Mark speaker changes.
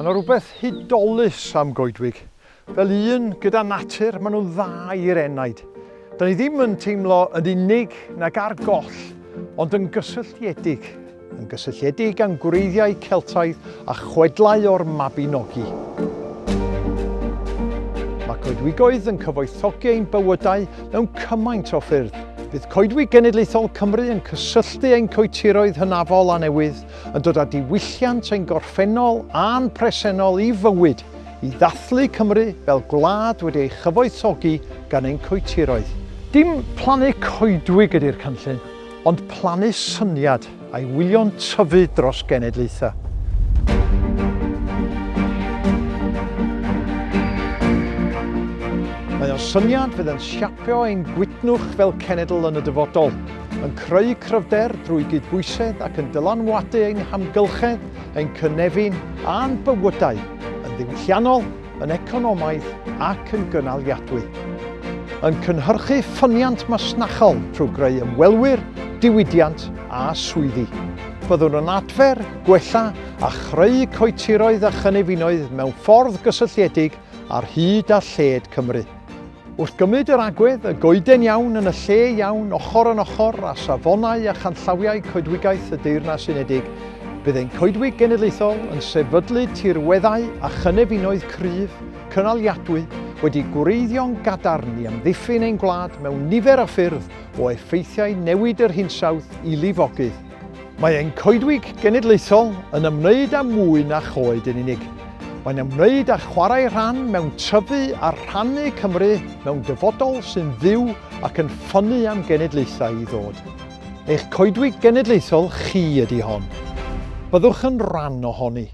Speaker 1: Mae yna rhywbeth hudolus am goedwig. Fel un gyda natur, maen nhw'n dda i'r enaid. Da ni ddim yn teimlo yn unig nag ar goll, ond yn gysylltiedig. Yn gysylltiedig am gwreiddiau Celtaidd a chwedlau o'r Mabinogi. Mae coedwigoedd yn cyfoethogi ein bywydau mewn cymaint o ffyrdd. Bydd Coedwig Genedlaethol Cymru yn cysylltu ein coetiroedd hynafol a newydd yn dod â diwylliant ein gorffennol a'n presennol i fywyd i ddathlu Cymru fel gwlad wedi ei chyfoethogi gan ein coetiroedd. Dim plannu coedwig ydy'r cynllun, ond plannu syniad a'i wylion tyfu dros genedlaethau. syniad fydd yn siapio ein gwydnwch fel cenedl yn y dyfodol, yn creu cryfder drwy gydbwysedd ac yn dylanwadu ein hamgylchedd, ein cynefin a'n bywydau yn ddiwylliannol, yn economaidd ac yn gynaliadwy. Yn cynhyrchu ffyniant masnachol trwy greu ymwelwyr, diwydiant a swyddi. Byddwn yn adfer, gwella a chreu coetiroedd a chynefinoedd mewn ffordd gysylltiedig ar hyd a lled Cymru. Wrth gymryd yr agwedd, y goeden iawn yn y lle iawn, ochr yn ochr a safonau a chanllawiau coedwigaeth y Deyrnas Unedig, byddai'n coedwig genedlaethol yn sefydlu tirweddau a chynefinoedd cryf, cynaliadwy, wedi gwreiddio'n gadarn i amddiffyn ein gwlad mewn nifer o ffyrdd o effeithiau newid yr hinsawdd i lifogydd. Mae ein coedwig genedlaethol yn ymwneud â mwy na choed yn unig, Mae'n ymwneud â chwarae rhan mewn tyfu a rhannu Cymru mewn dyfodol sy'n ddiw ac yn ffynnu am genedlaethau i ddod. Eich coedwig genedlaethol chi ydy hon. Byddwch yn rhan ohoni.